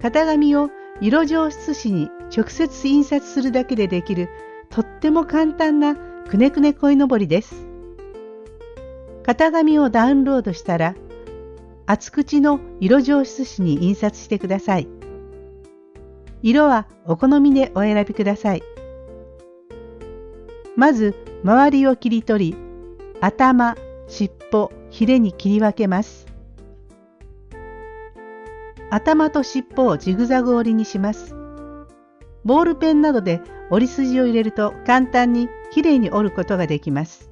型紙を色上質紙に直接印刷するだけでできるとっても簡単なくねくね鯉のぼりです。型紙をダウンロードしたら厚口の色上質紙に印刷してください。色はお好みでお選びください。まず周りを切り取り頭、尻尾、ヒレに切り分けます。頭と尻尾をジグザグ折りにします。ボールペンなどで折り筋を入れると簡単にきれいに折ることができます。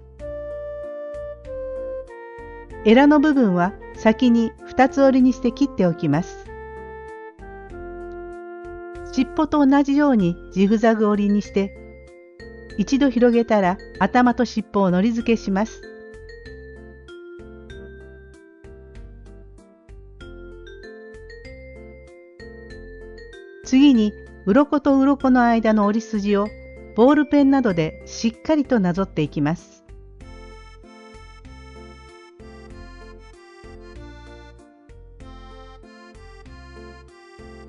エラの部分は先に2つ折りにして切っておきます。尻尾と同じようにジグザグ折りにして一度広げたら頭と尻尾をのり付けします。次に鱗と鱗の間の折り筋をボールペンなどでしっかりとなぞっていきます。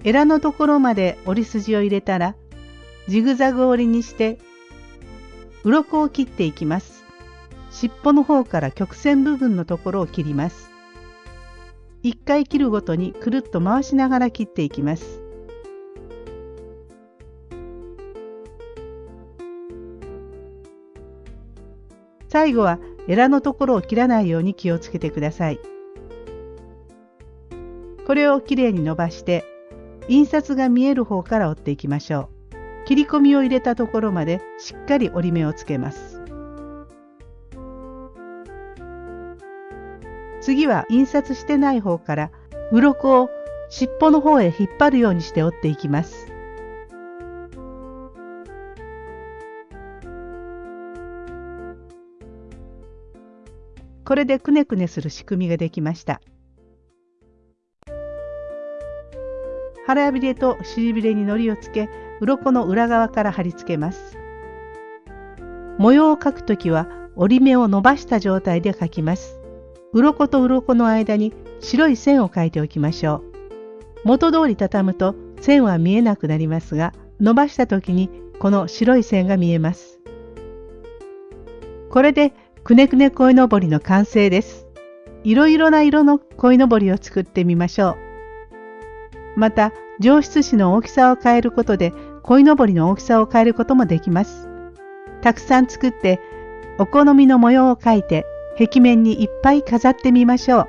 エラのところまで折り筋を入れたらジグザグ折りにして鱗を切っていきます。尻尾の方から曲線部分のところを切ります。1回切るごとにくるっと回しながら切っていきます。最後はエラのところを切らないように気をつけてください。これをきれいに伸ばして印刷が見える方から折っていきましょう。切り込みを入れたところまでしっかり折り目をつけます。次は印刷してない方から鱗を尻尾の方へ引っ張るようにして折っていきます。これでくねくねする仕組みができました。腹びれと尻びれに糊をつけ、鱗の裏側から貼り付けます。模様を描くときは折り目を伸ばした状態で描きます。鱗と鱗の間に白い線を描いておきましょう。元通り畳むと線は見えなくなりますが、伸ばした時にこの白い線が見えます。これでくねくね鯉のぼりの完成です。いろいろな色の鯉のぼりを作ってみましょう。また、上質紙の大きさを変えることで鯉のぼりの大きさを変えることもできます。たくさん作ってお好みの模様を描いて壁面にいっぱい飾ってみましょう。